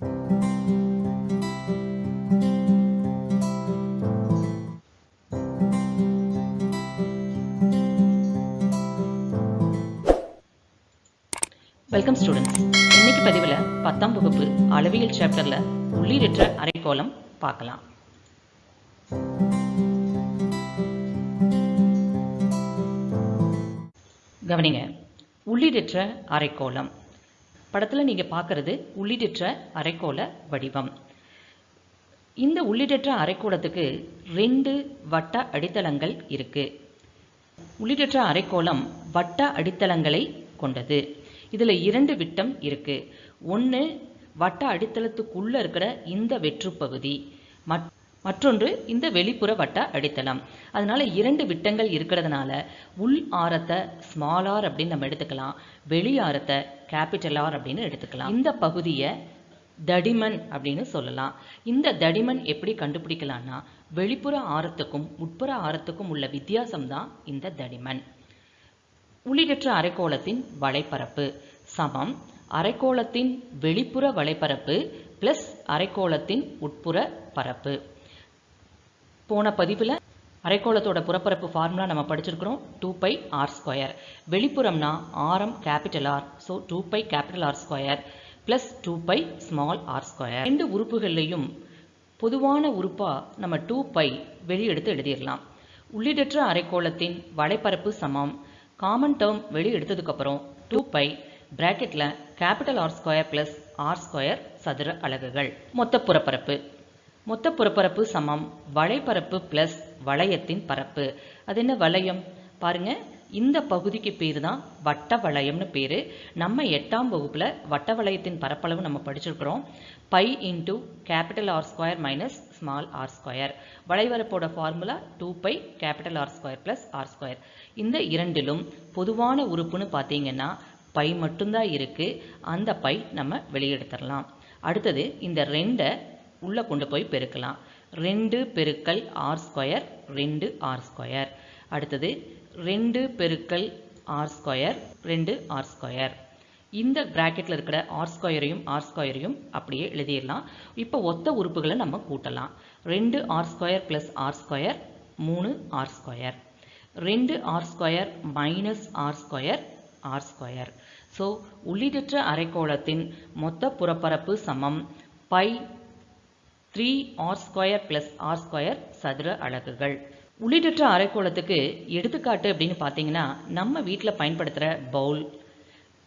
Welcome students இன்னைக்கு பதிவில் பத்தாம் வகுப்பு அளவியல் சாப்டரில் உள்ளீடற்ற அரைக்கோளம் பார்க்கலாம். கவனிங்க. உள்ளீடற்ற அரைக்கோளம். படத்தில் நீங்கள் பார்க்குறது உள்ளிடற்ற அரைக்கோள வடிவம். இந்த உள்ளிடற்ற அரைக்கோளத்துக்கு ரெண்டு வட்ட அடித்தளங்கள் இருக்குது உள்ளிடற்ற அரைக்கோளம் வட்ட அடித்தளங்களை கொண்டது. இதில் இரண்டு விட்டம் இருக்கு. ஒன்று வட்ட அடித்தளத்துக்குள்ளே இருக்கிற இந்த வெற்று பகுதி மற்- மற்றொன்று இந்த வெளிப்புற வட்ட அடித்தளம். அதனால இரண்டு விட்டங்கள் இருக்கிறதுனால உள் ஆரத்தை ஸ்மால் ஆர் அப்படின்னு நம்ம எடுத்துக்கலாம். வெளி ஆரத்தை கேபிட்டல் ஆர் அப்படின்னு எடுத்துக்கலாம். இந்த பகுதியை தடிமன் அப்படின்னு சொல்லலாம். இந்த தடிமன் எப்படி கண்டுபிடிக்கலாம்னா வெளிப்புற ஆரத்துக்கும் உட்புற ஆரத்துக்கும் உள்ள வித்தியாசம் தான் இந்த தடிமன். உள்ளிடற்ற அரைக்கோளத்தின் வளைப்பரப்பு சமம். அரைக்கோளத்தின் வெளிப்புற வளைப்பரப்பு பிளஸ் அரைக்கோளத்தின் உட்புற பரப்பு. போன பதிவில் அரைக்கோளத்தோட புறப்பரப்பு ஃபார்முலா நம்ம படிச்சிருக்கிறோம். டூ பை ஆர் ஸ்கொயர் வெளிப்புறம்னா ஆரம் capital R so two pi capital R square plus two pi small R square ரெண்டு உறுப்புகள்லையும் பொதுவான உறுப்பாக நம்ம டூ பை வெளியெடுத்து எழுதிடலாம். உள்ளிடற்ற அரைக்கோளத்தின் வளைப்பரப்பு சமம். காமன் டேர்ம் வெளி எடுத்ததுக்கப்புறம் two pi பிராக்கெட்டில் capital R square plus R square சதுர அலகுகள். மொத்த புறப்பரப்பு. மொத்த புறப்பரப்பு சமம். வளைப்பரப்பு பிளஸ் வளையத்தின் பரப்பு. அது என்ன வளையம்? பாருங்க இந்த பகுதிக்கு பேர் தான் வட்ட வளையம்னு பேர். நம்ம எட்டாம் வகுப்பில் வட்ட வளையத்தின் பரப்பளவு நம்ம படிச்சிருக்கிறோம். Pi into capital R square minus small R square வளைவரப்போட formula two pi capital R square plus R square இந்த இரண்டிலும் பொதுவான உறுப்புன்னு பார்த்தீங்கன்னா பை மட்டும்தான் இருக்குது அந்த பை நம்ம வெளியெடுத்துடலாம். அடுத்தது இந்த ரெண்டை உள்ளே கொண்டு போய் பெருக்கலாம். ரெண்டு பெருக்கல் ஆர் ஸ்கொயர் ரெண்டு ஆர் ஸ்கொயர் அடுத்தது ரெண்டு பெருக்கல் ஆர் ஸ்கொயர் ரெண்டு ஆர் ஸ்கொயர் இந்த ப்ராக்கெட்டில் இருக்கிற ஆர் ஸ்கொயரையும் ஆர் ஸ்கொயரையும் அப்படியே எழுதிடலாம். இப்போ ஒத்த உறுப்புகளை நம்ம கூட்டலாம். ரெண்டு R square plus R square மூணு ஆர் ஸ்கொயர் ரெண்டு R square minus R square R square so உள்ளீடற்ற அரைக்கோளத்தின் மொத்த புறப்பரப்பு சமம். Pi three R square plus R square சதுர அலகுகள். உள்ளீடற்ற அரைக்கோளத்துக்கு எடுத்துக்காட்டு அப்படின்னு பார்த்தீங்கன்னா நம்ம வீட்டில் பயன்படுத்துகிற பவுல்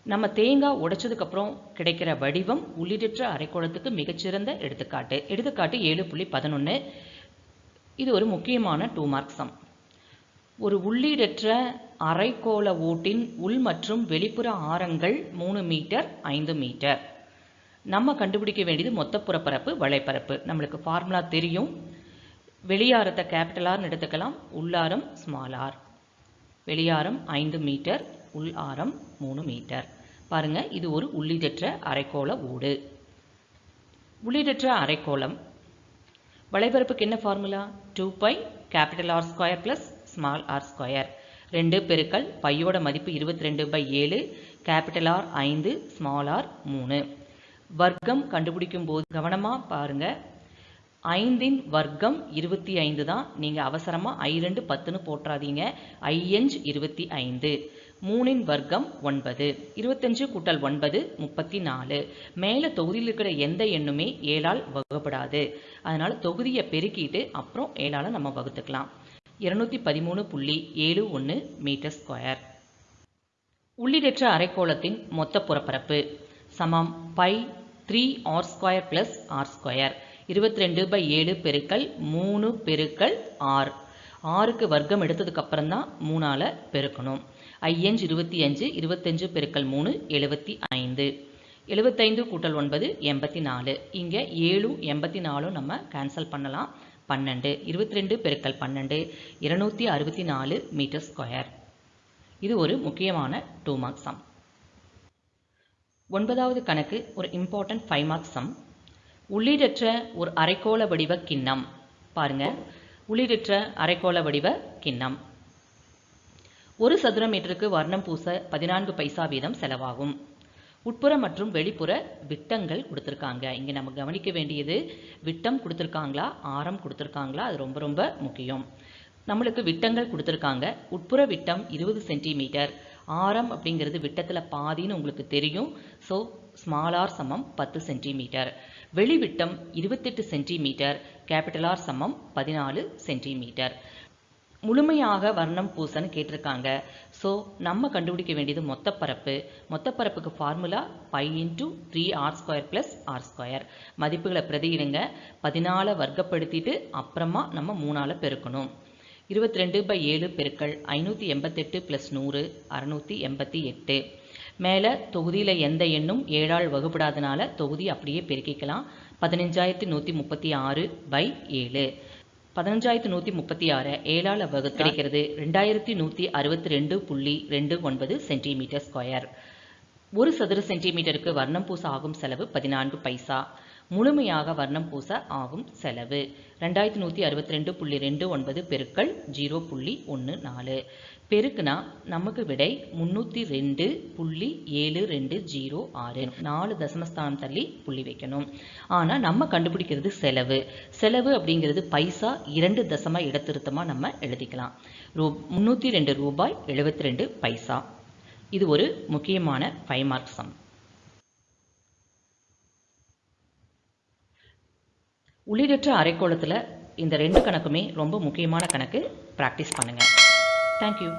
நம்ம தேங்காய் உடைச்சதுக்கப்புறம் கிடைக்கிற வடிவம் உள்ளீடற்ற அரைக்கோளத்துக்கு மிகச்சிறந்த எடுத்துக்காட்டு. எடுத்துக்காட்டு ஏழு புள்ளி பதினொன்று இது ஒரு முக்கியமான டூ மார்க் சம் ஒரு உள்ளீடற்ற அரைக்கோள ஓட்டின் உள் மற்றும் வெளிப்புற ஆரங்கள் மூணு மீட்டர் ஐந்து மீட்டர். நம்ம கண்டுபிடிக்க வேண்டியது மொத்த புறப்பரப்பு வலைப்பரப்பு. நம்மளுக்கு ஃபார்முலா தெரியும். வெளியாரத்தை கேபிட்டல் ஆர்னு எடுத்துக்கலாம். உள்ளாரம் ஸ்மால் ஆர் வெளியாரம் ஐந்து மீட்டர் உள் ஆரம் மூணு மீட்டர். பாருங்கள் இது ஒரு உள்ளிடற்ற அரைக்கோள ஊடு. உள்ளிடற்ற அரைக்கோளம். வலைபரப்புக்கு என்ன formula two pi capital R square plus small R square ரெண்டு பெருக்கல் பையோட மதிப்பு இருபத்தி ரெண்டு பை ஏழு. கேபிட்டல் ஆர் ஐந்து ஸ்மால் ஆர் மூணு. வர்க்கம் கண்டுபிடிக்கும் போது கவனமாக பாருங்க. ஐந்தின் வர்க்கம் இருபத்தி ஐந்து தான். நீங்கள் அவசரமாக ஐ ரெண்டு பத்துன்னு போட்டுறாதீங்க. ஐஎஞ்ச் இருபத்தி ஐந்து. மூணின் வர்க்கம் ஒன்பது. இருபத்தஞ்சு கூட்டல் ஒன்பது முப்பத்தி நாலு. மேலே தொகுதியில் இருக்கிற எந்த எண்ணுமே ஏழால் வகுப்படாது அதனால் தொகுதியை பெருக்கிட்டு அப்புறம் ஏழால் நம்ம வகுத்துக்கலாம். இருநூத்தி பதிமூணு புள்ளி ஏழு ஒன்று மீட்டர் ஸ்கொயர். உள்ளீடற்ற அரைக்கோளத்தின் மொத்த புறப்பரப்பு. சமம். Pi three R square plus R square. இருபத்தி ரெண்டு பை ஏழு பெருக்கல் மூணு பெருக்கல் ஆறு. ஆறுக்கு வர்க்கம் எடுத்ததுக்கு அப்புறம் தான் மூணால் பெருக்கணும். ஐயஞ்சு இருபத்தி அஞ்சு இருபத்தஞ்சு பெருக்கல் மூணு எழுபத்தி ஐந்து. எழுபத்தைந்து கூட்டல் ஒன்பது எண்பத்தி நாலு இங்கே ஏழும் எண்பத்தி நாலும் நம்ம கேன்சல் பண்ணலாம். பன்னெண்டு. இருபத்தி ரெண்டு பெருக்கல் பன்னெண்டு இருநூற்றி அறுபத்தி நாலு மீட்டர் ஸ்கொயர். இது ஒரு முக்கியமான டூ மார்க் சம் ஒன்பதாவது கணக்கு ஒரு இம்பார்ட்டன்ட் ஃபைவ் மார்க் சம் உள்ளீடற்ற ஒரு அரைக்கோள வடிவ கிண்ணம். பாருங்க. உள்ளீடற்ற அரைக்கோள வடிவ கிண்ணம். ஒரு சதுர மீட்டருக்கு வர்ணம் பூச பதினான்கு பைசா வீதம் செலவாகும். உட்புற மற்றும் வெளிப்புற விட்டங்கள் கொடுத்துருக்காங்க. இங்கே நம்ம கவனிக்க வேண்டியது விட்டம் கொடுத்துருக்காங்களா ஆரம் கொடுத்துருக்காங்களா அது ரொம்ப ரொம்ப முக்கியம். நம்மளுக்கு விட்டங்கள் கொடுத்துருக்காங்க. உட்புற விட்டம் இருபது சென்டிமீட்டர். ஆரம் அப்படிங்கிறது விட்டத்தில் பாதின்னு உங்களுக்கு தெரியும். ஸோ ஸ்மால் ஆர் சமம் பத்து சென்டிமீட்டர் வெளிவிட்டம் இருபத்தெட்டு சென்டிமீட்டர் கேபிட்டல் ஆர் சமம் பதினாலு சென்டிமீட்டர் முழுமையாக வர்ணம் பூசன்னு கேட்டிருக்காங்க. ஸோ நம்ம கண்டுபிடிக்க வேண்டியது மொத்தப்பரப்பு. மொத்தப்பரப்புக்கு formula pi into three R square plus R square மதிப்புகளை பிரதியிடுங்க பதினாலை வர்க்கப்படுத்திட்டு அப்புறமா நம்ம மூணால் பெருக்கணும். இருபத்தி ரெண்டு பை ஏழு பெருக்கள் ஐநூற்றி எண்பத்தெட்டு ப்ளஸ் நூறு அறநூற்றி எண்பத்தி எட்டு. மேலே தொகுதியில் எந்த எண்ணும் ஏழால் வகுப்படாதனால தொகுதி அப்படியே பெருக்கிக்கலாம். பதினஞ்சாயிரத்தி நூற்றி முப்பத்தி ஆறு பை ஏழு. பதினஞ்சாயிரத்தி நூற்றி முப்பத்தி ஆறு ஏழால் வகு கிடைக்கிறது ரெண்டாயிரத்தி நூற்றி அறுபத்தி ரெண்டு புள்ளி ரெண்டு ஒன்பது சென்டிமீட்டர் ஸ்கொயர் ஒரு சதுர சென்டிமீட்டருக்கு வர்ணம் பூச ஆகும் செலவு பதினான்கு பைசா. முழுமையாக வர்ணம் பூச ஆகும் செலவு. ரெண்டாயிரத்தி நூற்றி அறுபத்தி ரெண்டு புள்ளி ரெண்டு ஒன்பது பெருக்கள் ஜீரோ புள்ளி ஒன்று நாலு. பெருக்குனா நமக்கு விடை முந்நூற்றி ரெண்டு புள்ளி ஏழு ரெண்டு ஜீரோ ஆறு. நாலு தசமஸ்தானம் தள்ளி புள்ளி வைக்கணும். ஆனால் நம்ம கண்டுபிடிக்கிறது செலவு. செலவு அப்படிங்கிறது பைசா இரண்டு தசம இடத்திருத்தமாக நம்ம எழுதிக்கலாம். ரூ முந்நூற்றி ரெண்டு ரூபாய் எழுபத்தி ரெண்டு பைசா. இது ஒரு முக்கியமான ஃபைவ் மார்க் சம் உள்ளீடற்ற அரைக்கோளத்தில் இந்த ரெண்டு கணக்குமே ரொம்ப முக்கியமான கணக்கு. ப்ராக்டிஸ் பண்ணுங்கள் தேங்க்யூ